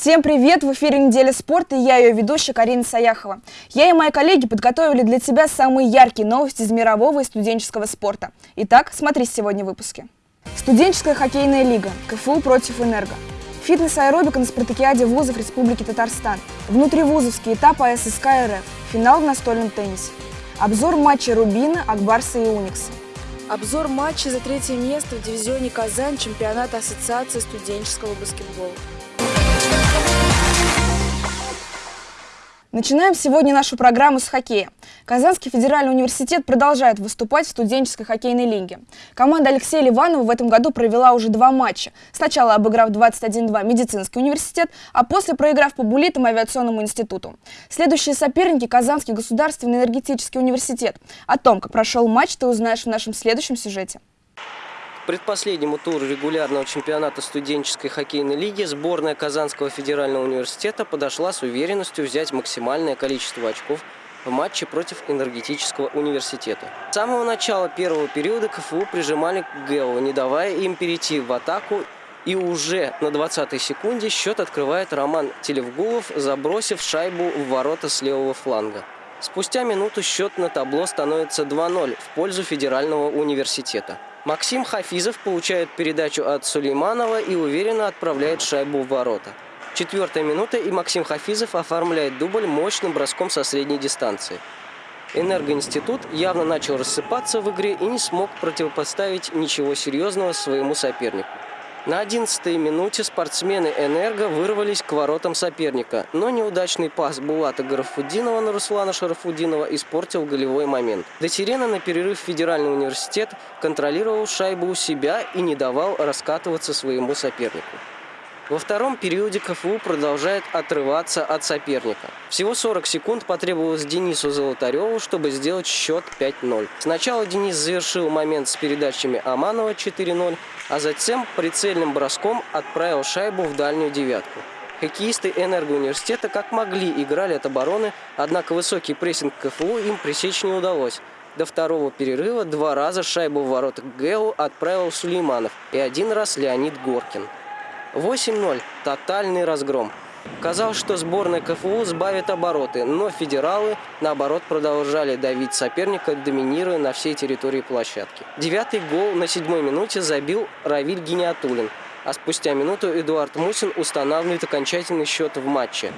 Всем привет! В эфире «Неделя спорта» и я ее ведущая Карина Саяхова. Я и мои коллеги подготовили для тебя самые яркие новости из мирового и студенческого спорта. Итак, смотри сегодня в выпуске. Студенческая хоккейная лига. КФУ против «Энерго». Фитнес-аэробика на спартакиаде вузов Республики Татарстан. Внутривузовский этап АССК РФ. Финал в настольном теннисе. Обзор матча Рубина, Акбарса и Уникса. Обзор матча за третье место в дивизионе Казань чемпионата Ассоциации студенческого баскетбола. Начинаем сегодня нашу программу с хоккея. Казанский федеральный университет продолжает выступать в студенческой хоккейной лиге. Команда Алексея Ливанова в этом году провела уже два матча. Сначала обыграв 21-2 медицинский университет, а после проиграв по булитам авиационному институту. Следующие соперники – Казанский государственный энергетический университет. О том, как прошел матч, ты узнаешь в нашем следующем сюжете предпоследнему туру регулярного чемпионата студенческой хоккейной лиги сборная Казанского федерального университета подошла с уверенностью взять максимальное количество очков в матче против энергетического университета. С самого начала первого периода КФУ прижимали к ГЭО, не давая им перейти в атаку и уже на 20-й секунде счет открывает Роман Телевгулов, забросив шайбу в ворота с левого фланга. Спустя минуту счет на табло становится 2-0 в пользу федерального университета. Максим Хафизов получает передачу от Сулейманова и уверенно отправляет шайбу в ворота. Четвертая минута, и Максим Хафизов оформляет дубль мощным броском со средней дистанции. Энергоинститут явно начал рассыпаться в игре и не смог противопоставить ничего серьезного своему сопернику. На 11-й минуте спортсмены «Энерго» вырвались к воротам соперника, но неудачный пас Булата Гарафудинова на Руслана Шарафудинова испортил голевой момент. Дотерена на перерыв Федеральный университет контролировал шайбу у себя и не давал раскатываться своему сопернику. Во втором периоде КФУ продолжает отрываться от соперника. Всего 40 секунд потребовалось Денису Золотареву, чтобы сделать счет 5-0. Сначала Денис завершил момент с передачами Аманова 4-0, а затем прицельным броском отправил шайбу в дальнюю девятку. Хоккеисты энергоуниверситета как могли играли от обороны, однако высокий прессинг КФУ им пресечь не удалось. До второго перерыва два раза шайбу в воротах ГЭУ отправил Сулейманов и один раз Леонид Горкин. 8-0. Тотальный разгром. Казалось, что сборная КФУ сбавит обороты, но федералы, наоборот, продолжали давить соперника, доминируя на всей территории площадки. Девятый гол на седьмой минуте забил Равиль Гениатулин, а спустя минуту Эдуард Мусин устанавливает окончательный счет в матче.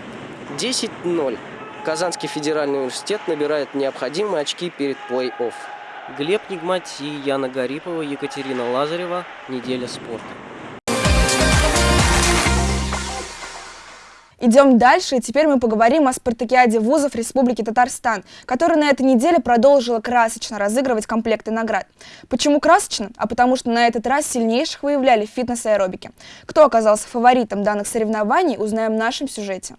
10-0. Казанский федеральный университет набирает необходимые очки перед плей-офф. Глеб Нигмати, Яна Гарипова, Екатерина Лазарева. Неделя спорта. Идем дальше, и теперь мы поговорим о спартакиаде вузов Республики Татарстан, которая на этой неделе продолжила красочно разыгрывать комплекты наград. Почему красочно? А потому что на этот раз сильнейших выявляли в фитнес-аэробике. Кто оказался фаворитом данных соревнований, узнаем в нашем сюжете.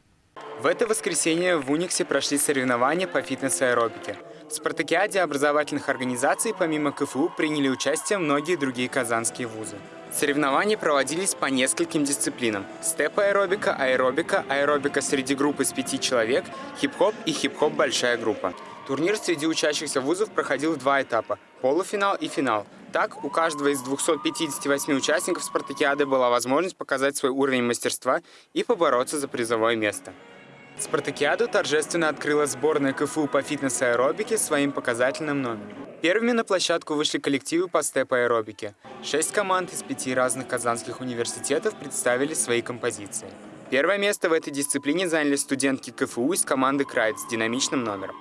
В это воскресенье в Униксе прошли соревнования по фитнес-аэробике. В спартакиаде образовательных организаций помимо КФУ приняли участие многие другие казанские вузы. Соревнования проводились по нескольким дисциплинам. Степ-аэробика, аэробика, аэробика среди группы из пяти человек, хип-хоп и хип-хоп большая группа. Турнир среди учащихся вузов проходил в два этапа – полуфинал и финал. Так, у каждого из 258 участников спартакиады была возможность показать свой уровень мастерства и побороться за призовое место. Спартакиаду торжественно открыла сборная КФУ по фитнес-аэробике своим показательным номером. Первыми на площадку вышли коллективы по степ-аэробике. Шесть команд из пяти разных казанских университетов представили свои композиции. Первое место в этой дисциплине заняли студентки КФУ из команды «Крайт» с динамичным номером.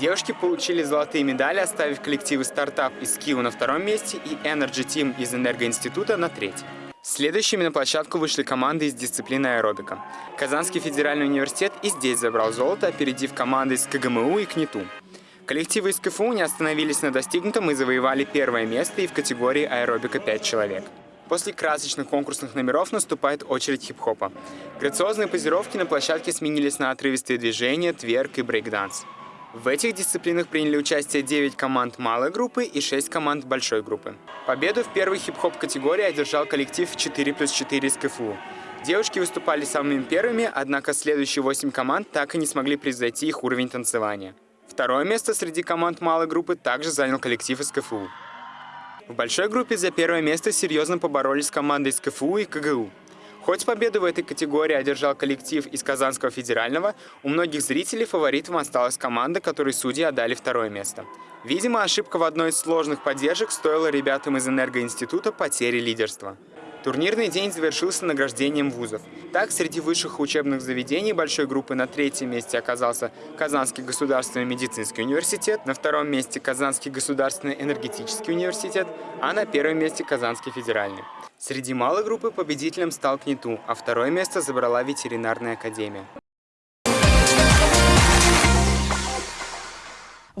Девушки получили золотые медали, оставив коллективы «Стартап» из Киева на втором месте и Energy Team из Энергоинститута на третьем. Следующими на площадку вышли команды из дисциплины аэробика. Казанский федеральный университет и здесь забрал золото, опередив команды из КГМУ и КНИТУ. Коллективы из КФУ не остановились на достигнутом и завоевали первое место и в категории аэробика 5 человек. После красочных конкурсных номеров наступает очередь хип-хопа. Грациозные позировки на площадке сменились на отрывистые движения, тверк и брейкданс. В этих дисциплинах приняли участие 9 команд малой группы и 6 команд большой группы. Победу в первой хип-хоп категории одержал коллектив 4 плюс 4 из КФУ. Девушки выступали самыми первыми, однако следующие 8 команд так и не смогли превзойти их уровень танцевания. Второе место среди команд малой группы также занял коллектив из КФУ. В большой группе за первое место серьезно поборолись с командой из КФУ и КГУ. Хоть победу в этой категории одержал коллектив из Казанского федерального, у многих зрителей фаворитом осталась команда, которой судьи отдали второе место. Видимо, ошибка в одной из сложных поддержек стоила ребятам из Энергоинститута потери лидерства. Турнирный день завершился награждением вузов. Так, среди высших учебных заведений большой группы на третьем месте оказался Казанский государственный медицинский университет, на втором месте Казанский государственный энергетический университет, а на первом месте Казанский федеральный. Среди малой группы победителем стал КНИТУ, а второе место забрала ветеринарная академия.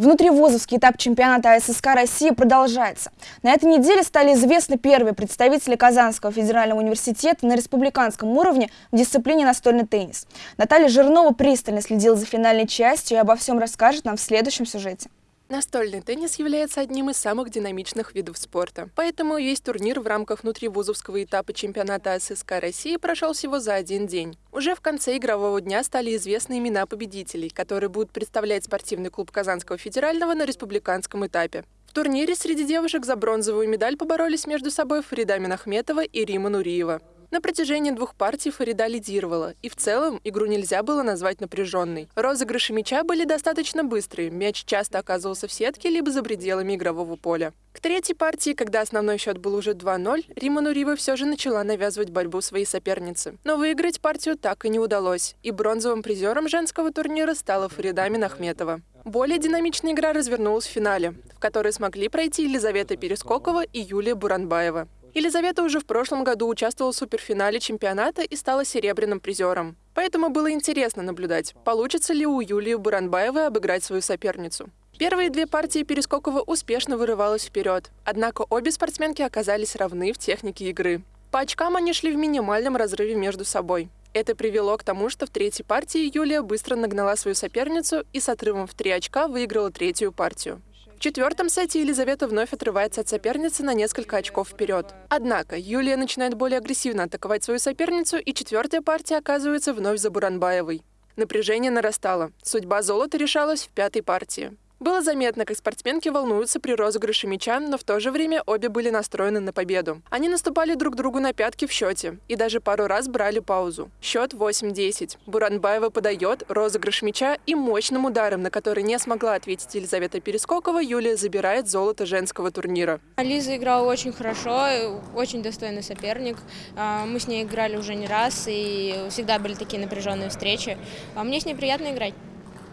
Внутривузовский этап чемпионата ССК России продолжается. На этой неделе стали известны первые представители Казанского федерального университета на республиканском уровне в дисциплине настольный теннис. Наталья Жирнова пристально следила за финальной частью и обо всем расскажет нам в следующем сюжете. Настольный теннис является одним из самых динамичных видов спорта. Поэтому весь турнир в рамках внутривузовского этапа чемпионата ССК России прошел всего за один день. Уже в конце игрового дня стали известны имена победителей, которые будут представлять спортивный клуб Казанского федерального на республиканском этапе. В турнире среди девушек за бронзовую медаль поборолись между собой Фарида Минахметова и Рима Нуриева. На протяжении двух партий Фарида лидировала, и в целом игру нельзя было назвать напряженной. Розыгрыши мяча были достаточно быстрые, мяч часто оказывался в сетке либо за пределами игрового поля. К третьей партии, когда основной счет был уже 2-0, Рима Нурива все же начала навязывать борьбу своей сопернице. Но выиграть партию так и не удалось, и бронзовым призером женского турнира стала Фарида Минахметова. Более динамичная игра развернулась в финале, в которой смогли пройти Елизавета Перескокова и Юлия Буранбаева. Елизавета уже в прошлом году участвовала в суперфинале чемпионата и стала серебряным призером. Поэтому было интересно наблюдать, получится ли у Юлии Буранбаевой обыграть свою соперницу. Первые две партии Перескокова успешно вырывалась вперед, однако обе спортсменки оказались равны в технике игры. По очкам они шли в минимальном разрыве между собой. Это привело к тому, что в третьей партии Юлия быстро нагнала свою соперницу и с отрывом в три очка выиграла третью партию. В четвертом сете Елизавета вновь отрывается от соперницы на несколько очков вперед. Однако Юлия начинает более агрессивно атаковать свою соперницу, и четвертая партия оказывается вновь за Буранбаевой. Напряжение нарастало. Судьба золота решалась в пятой партии. Было заметно, как спортсменки волнуются при розыгрыше мяча, но в то же время обе были настроены на победу. Они наступали друг другу на пятки в счете и даже пару раз брали паузу. Счет 8-10. Буранбаева подает розыгрыш мяча и мощным ударом, на который не смогла ответить Елизавета Перескокова, Юлия забирает золото женского турнира. Лиза играла очень хорошо, очень достойный соперник. А, мы с ней играли уже не раз и всегда были такие напряженные встречи. А мне с ней приятно играть.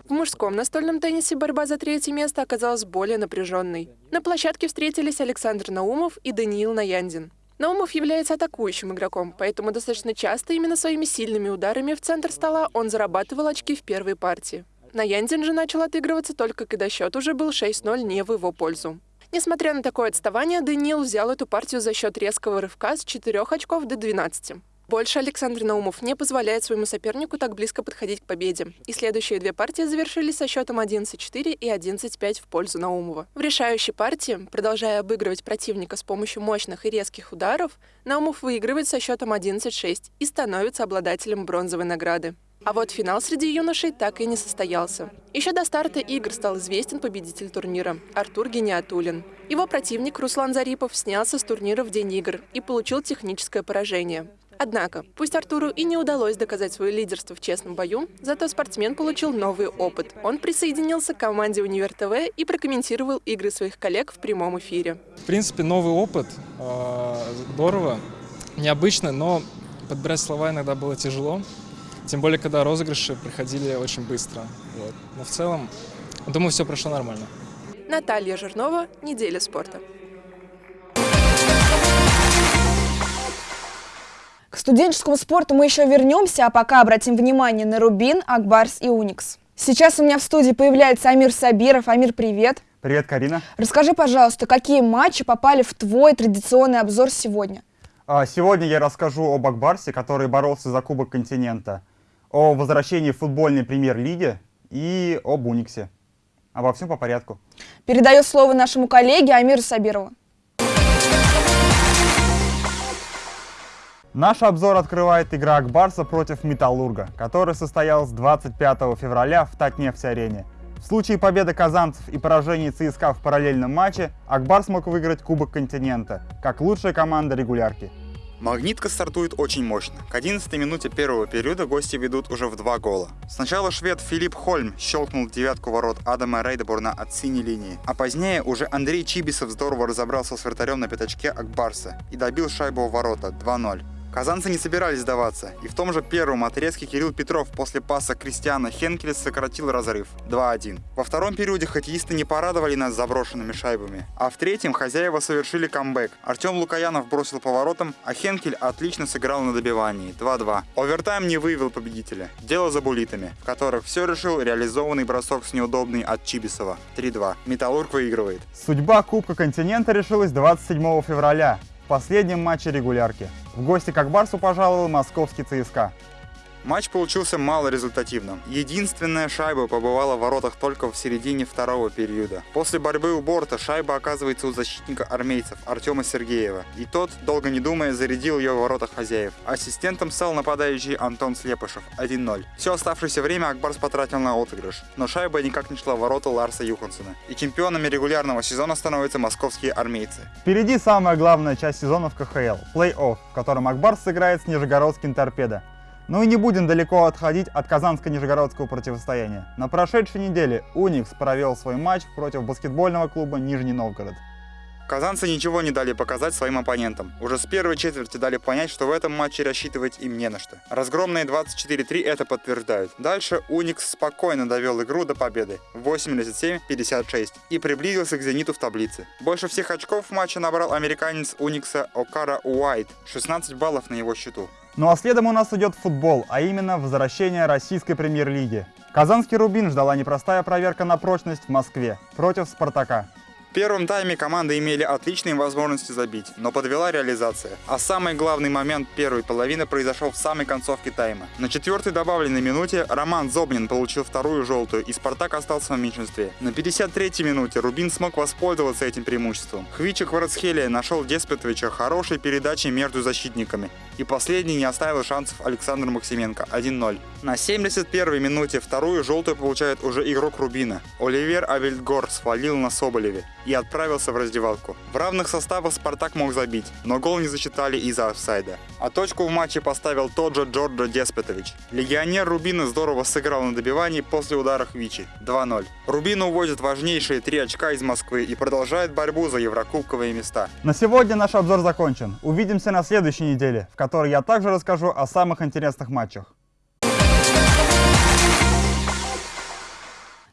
В мужском настольном теннисе борьба за третье место оказалась более напряженной. На площадке встретились Александр Наумов и Даниил Наяндин. Наумов является атакующим игроком, поэтому достаточно часто именно своими сильными ударами в центр стола он зарабатывал очки в первой партии. Наяндин же начал отыгрываться только когда счет уже был 6-0 не в его пользу. Несмотря на такое отставание, Даниил взял эту партию за счет резкого рывка с 4 очков до 12. Больше Александр Наумов не позволяет своему сопернику так близко подходить к победе. И следующие две партии завершились со счетом 11-4 и 11-5 в пользу Наумова. В решающей партии, продолжая обыгрывать противника с помощью мощных и резких ударов, Наумов выигрывает со счетом 11-6 и становится обладателем бронзовой награды. А вот финал среди юношей так и не состоялся. Еще до старта игр стал известен победитель турнира – Артур Гениатулин. Его противник Руслан Зарипов снялся с турнира в день игр и получил техническое поражение. Однако, пусть Артуру и не удалось доказать свое лидерство в честном бою, зато спортсмен получил новый опыт. Он присоединился к команде «Универ ТВ» и прокомментировал игры своих коллег в прямом эфире. В принципе, новый опыт. Э, здорово, необычно, но подбирать слова иногда было тяжело. Тем более, когда розыгрыши проходили очень быстро. Вот. Но в целом, думаю, все прошло нормально. Наталья Жирнова, «Неделя спорта». К студенческому спорту мы еще вернемся, а пока обратим внимание на Рубин, Акбарс и Уникс. Сейчас у меня в студии появляется Амир Сабиров. Амир, привет. Привет, Карина. Расскажи, пожалуйста, какие матчи попали в твой традиционный обзор сегодня? А, сегодня я расскажу об Акбарсе, который боролся за Кубок континента, о возвращении в футбольной премьер-лиге и об Униксе. Обо всем по порядку. Передаю слово нашему коллеге Амиру Сабирову. Наш обзор открывает игра Акбарса против Металлурга, которая состоялась 25 февраля в Татнефть-арене. В случае победы казанцев и поражения ЦСКА в параллельном матче, Акбар смог выиграть Кубок континента, как лучшая команда регулярки. Магнитка стартует очень мощно. К 11 минуте первого периода гости ведут уже в два гола. Сначала швед Филипп Хольм щелкнул девятку ворот Адама Рейдеборна от синей линии, а позднее уже Андрей Чибисов здорово разобрался с вратарем на пятачке Акбарса и добил шайбу в ворота 2-0. Казанцы не собирались сдаваться, и в том же первом отрезке Кирилл Петров после паса Кристиана Хенкеля сократил разрыв 2-1. Во втором периоде хоккеисты не порадовали нас заброшенными шайбами, а в третьем хозяева совершили камбэк. Артем Лукаянов бросил поворотом, а Хенкель отлично сыграл на добивании 2-2. Овертайм не выявил победителя. Дело за булитами, в которых все решил реализованный бросок с неудобный от Чибисова 3-2. Металлург выигрывает. Судьба Кубка континента решилась 27 февраля последнем матче регулярки. В гости к Акбарсу пожаловал московский ЦСКА. Матч получился малорезультативным. Единственная шайба побывала в воротах только в середине второго периода. После борьбы у борта шайба оказывается у защитника армейцев Артема Сергеева. И тот, долго не думая, зарядил ее в воротах хозяев. Ассистентом стал нападающий Антон Слепышев 1-0. Все оставшееся время Акбарс потратил на отыгрыш. Но шайба никак не шла в ворота Ларса Юхансена. И чемпионами регулярного сезона становятся московские армейцы. Впереди самая главная часть сезона в КХЛ – плей-офф, в котором Акбарс сыграет с Нижегородским торпедо. Ну и не будем далеко отходить от казанско-нижегородского противостояния. На прошедшей неделе Уникс провел свой матч против баскетбольного клуба Нижний Новгород. Казанцы ничего не дали показать своим оппонентам. Уже с первой четверти дали понять, что в этом матче рассчитывать им не на что. Разгромные 24-3 это подтверждают. Дальше Уникс спокойно довел игру до победы 87-56 и приблизился к «Зениту» в таблице. Больше всех очков в матче набрал американец Уникса Окара Уайт, 16 баллов на его счету. Ну а следом у нас идет футбол, а именно возвращение российской премьер-лиги. Казанский Рубин ждала непростая проверка на прочность в Москве против Спартака. В первом тайме команды имели отличные возможности забить, но подвела реализация. А самый главный момент первой половины произошел в самой концовке тайма. На четвертой добавленной минуте Роман Зобнин получил вторую желтую, и Спартак остался в меньшинстве. На 53-й минуте Рубин смог воспользоваться этим преимуществом. Хвичик Варцхелия нашел Деспетовича хорошей передачей между защитниками, и последний не оставил шансов Александр Максименко 1-0. На 71-й минуте вторую желтую получает уже игрок Рубина. Оливер Авельдгор свалил на Соболеве и отправился в раздевалку. В равных составах Спартак мог забить, но гол не засчитали из-за офсайда. А точку в матче поставил тот же Джорджо Деспетович. Легионер Рубина здорово сыграл на добивании после удара Хвичи 2-0. Рубин уводит важнейшие три очка из Москвы и продолжает борьбу за еврокубковые места. На сегодня наш обзор закончен. Увидимся на следующей неделе, в которой я также расскажу о самых интересных матчах.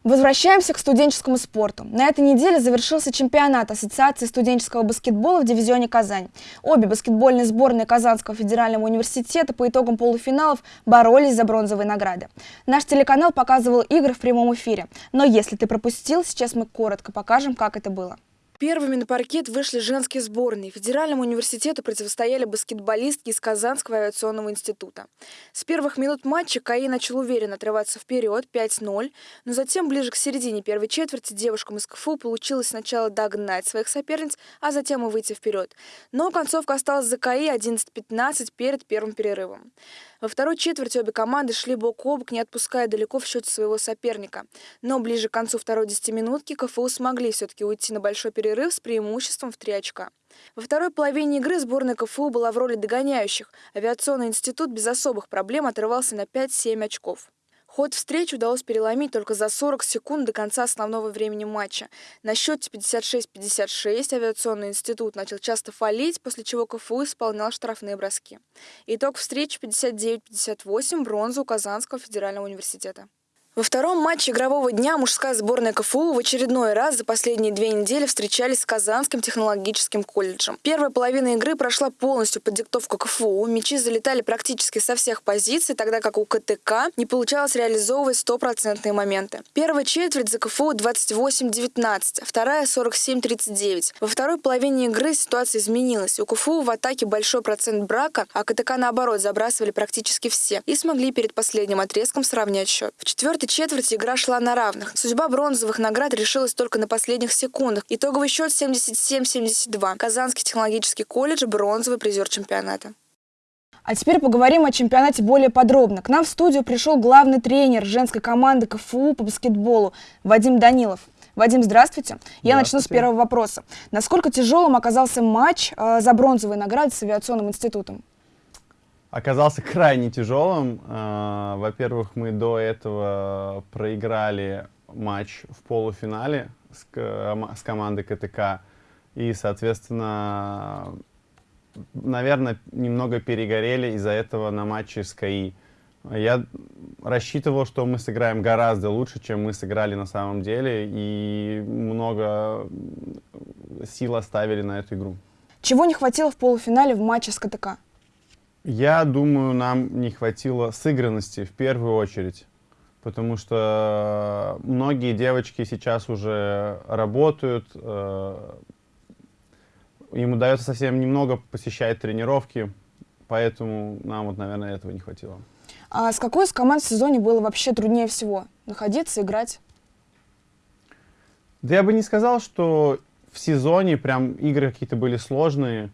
Возвращаемся к студенческому спорту. На этой неделе завершился чемпионат Ассоциации студенческого баскетбола в дивизионе «Казань». Обе баскетбольные сборные Казанского федерального университета по итогам полуфиналов боролись за бронзовые награды. Наш телеканал показывал игры в прямом эфире. Но если ты пропустил, сейчас мы коротко покажем, как это было. Первыми на паркет вышли женские сборные. Федеральному университету противостояли баскетболистки из Казанского авиационного института. С первых минут матча КАИ начал уверенно отрываться вперед 5-0, но затем ближе к середине первой четверти девушкам из КФУ получилось сначала догнать своих соперниц, а затем и выйти вперед. Но концовка осталась за КАИ 11-15 перед первым перерывом. Во второй четверти обе команды шли бок о бок, не отпуская далеко в счете своего соперника. Но ближе к концу второй десятиминутки КФУ смогли все-таки уйти на большой перерыв с преимуществом в три очка. Во второй половине игры сборная КФУ была в роли догоняющих. Авиационный институт без особых проблем отрывался на 5-7 очков. Ход встречи удалось переломить только за 40 секунд до конца основного времени матча. На счете 56-56 авиационный институт начал часто фалить, после чего КФУ исполнял штрафные броски. Итог встречи 59-58 бронзу Казанского федерального университета. Во втором матче игрового дня мужская сборная КФУ в очередной раз за последние две недели встречались с Казанским технологическим колледжем. Первая половина игры прошла полностью под диктовку КФУ. Мячи залетали практически со всех позиций, тогда как у КТК не получалось реализовывать стопроцентные моменты. Первая четверть за КФУ 28-19, а вторая 47-39. Во второй половине игры ситуация изменилась. У КФУ в атаке большой процент брака, а КТК наоборот забрасывали практически все и смогли перед последним отрезком сравнять счет. В четвертой этой четверти игра шла на равных. Судьба бронзовых наград решилась только на последних секундах. Итоговый счет 77-72. Казанский технологический колледж – бронзовый призер чемпионата. А теперь поговорим о чемпионате более подробно. К нам в студию пришел главный тренер женской команды КФУ по баскетболу Вадим Данилов. Вадим, здравствуйте. Я начну с первого вопроса. Насколько тяжелым оказался матч э, за бронзовые награды с авиационным институтом? Оказался крайне тяжелым. Э, во-первых, мы до этого проиграли матч в полуфинале с командой КТК. И, соответственно, наверное, немного перегорели из-за этого на матче с КАИ. Я рассчитывал, что мы сыграем гораздо лучше, чем мы сыграли на самом деле, и много сил оставили на эту игру. Чего не хватило в полуфинале в матче с КТК? Я думаю, нам не хватило сыгранности в первую очередь, потому что многие девочки сейчас уже работают, э, им удается совсем немного посещать тренировки, поэтому нам вот, наверное, этого не хватило. А с какой из команд в сезоне было вообще труднее всего? Находиться, играть? Да я бы не сказал, что в сезоне прям игры какие-то были сложные.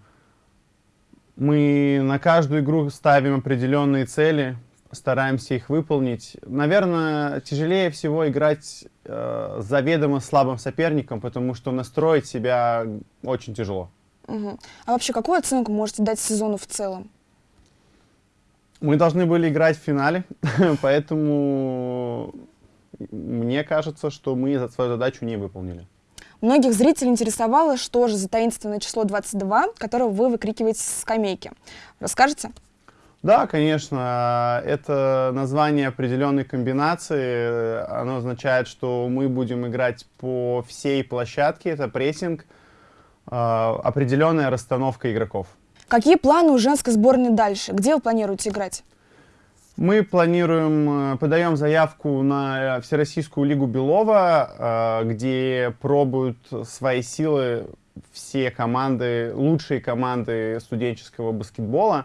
Мы на каждую игру ставим определенные цели, стараемся их выполнить. Наверное, тяжелее всего играть э, заведомо слабым соперником, потому что настроить себя очень тяжело. Угу. А вообще, какую оценку можете дать сезону в целом? Мы должны были играть в финале, поэтому мне кажется, что мы свою задачу не выполнили. Многих зрителей интересовало, что же за таинственное число 22, которое вы выкрикиваете с скамейки. Расскажете? Да, конечно. Это название определенной комбинации. Оно означает, что мы будем играть по всей площадке. Это прессинг, а, определенная расстановка игроков. Какие планы у женской сборной дальше? Где вы планируете играть? Мы планируем, э, подаем заявку на Всероссийскую лигу Белова, э, где пробуют свои силы все команды, лучшие команды студенческого баскетбола.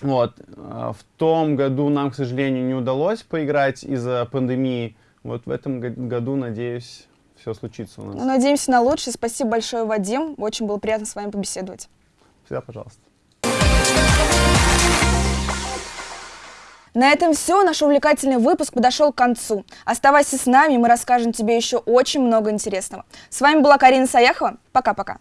Вот. Э, в том году нам, к сожалению, не удалось поиграть из-за пандемии. Вот в этом году, надеюсь, все случится у нас. Ну, надеемся на лучшее. Спасибо большое, Вадим. Очень было приятно с вами побеседовать. Всегда пожалуйста. На этом все. Наш увлекательный выпуск подошел к концу. Оставайся с нами, мы расскажем тебе еще очень много интересного. С вами была Карина Саяхова. Пока-пока.